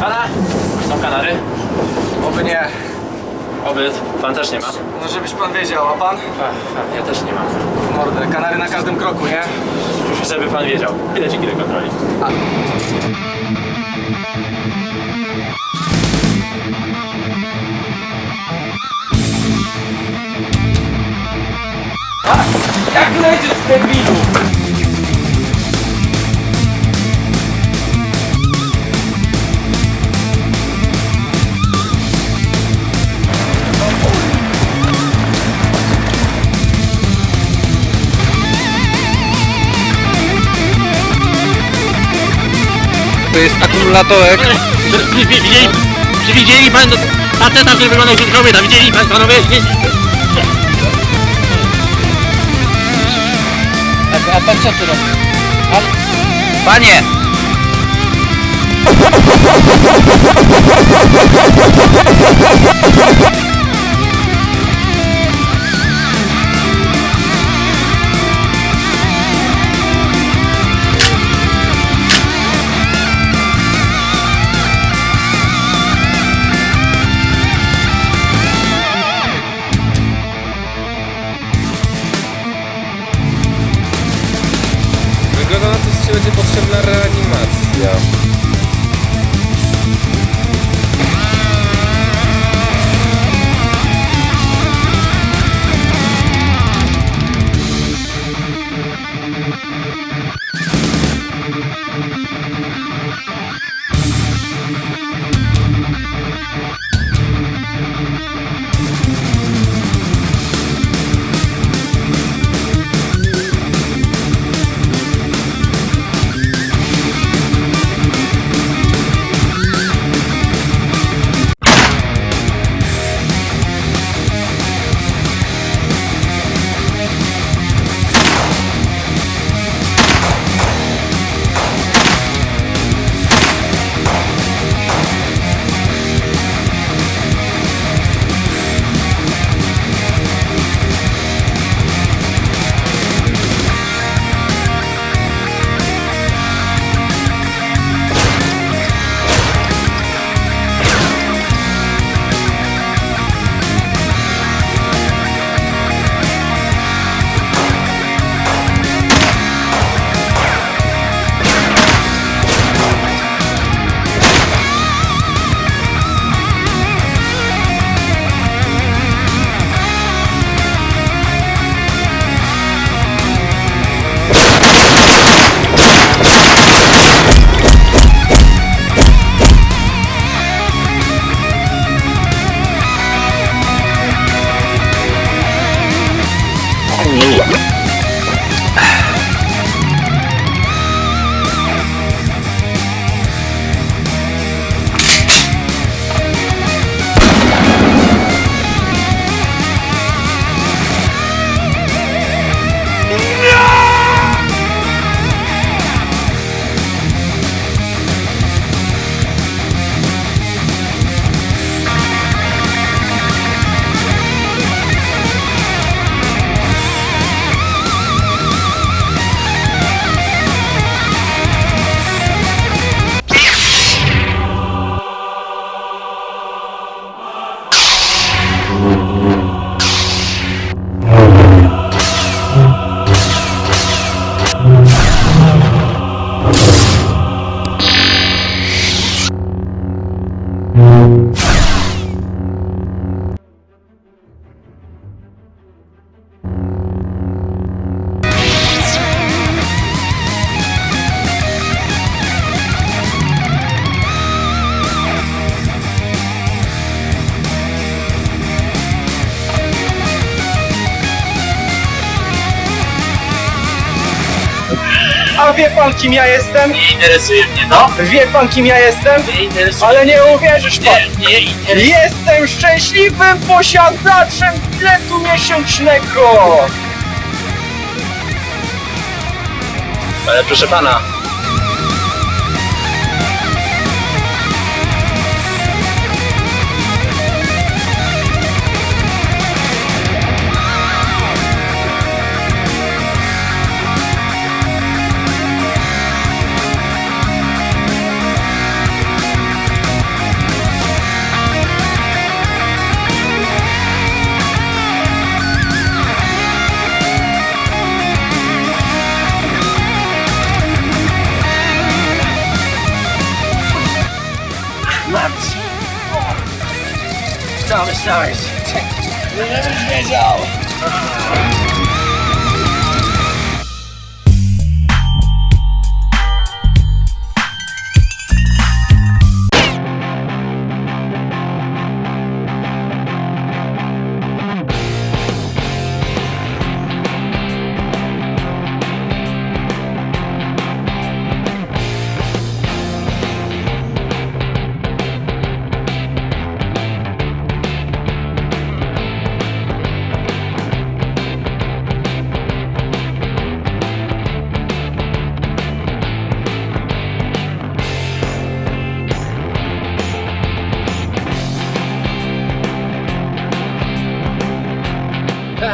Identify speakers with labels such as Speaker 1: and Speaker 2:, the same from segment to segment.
Speaker 1: Pana! Są kanary?
Speaker 2: Oby nie.
Speaker 1: Oby pan też nie ma.
Speaker 2: No żebyś pan wiedział, a pan?
Speaker 1: Ach, ja też nie mam.
Speaker 2: Mordę, kanary na każdym kroku, nie?
Speaker 1: Żeby pan wiedział. Bileciki do kontroli.
Speaker 2: Jak lecisz, debilu?
Speaker 3: To jest akumulatorek.
Speaker 4: Czy widzieli, czy widzieli pan faceta, który wyglądał jak kobieta? Widzieli pan, panowie?
Speaker 3: A, a pan co? Pan... Panie!
Speaker 5: Będzie potrzebna reanimacja. me.
Speaker 2: A wie pan kim ja jestem?
Speaker 4: Nie interesuje mnie to.
Speaker 2: Wie pan kim ja jestem?
Speaker 4: Nie interesuje
Speaker 2: Ale nie uwierzysz pan!
Speaker 4: Nie, nie interesuje
Speaker 2: Jestem szczęśliwym posiadaczem biletu miesięcznego!
Speaker 1: Ale proszę pana,
Speaker 2: left! Thomas,
Speaker 1: sorry. Let me go!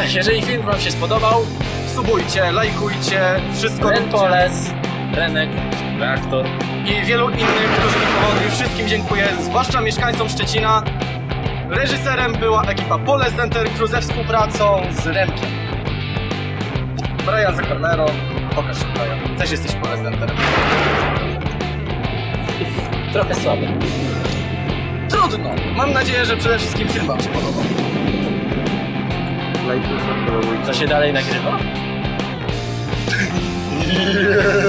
Speaker 1: Jeżeli film wam się spodobał,
Speaker 2: Subujcie, lajkujcie, wszystko
Speaker 1: Ren. Poles, Renek, reaktor.
Speaker 2: i wielu innych, którzy mi pomogli. Wszystkim dziękuję, zwłaszcza mieszkańcom Szczecina. Reżyserem była ekipa Pole Center Crew ze współpracą z Remkiem. Brian za kamerą. Pokaż się, Brian. Też jesteś Pole Centerem.
Speaker 1: Trochę słaby.
Speaker 2: Trudno. Mam nadzieję, że przede wszystkim film wam się podobał.
Speaker 1: To się dalej nagrywa?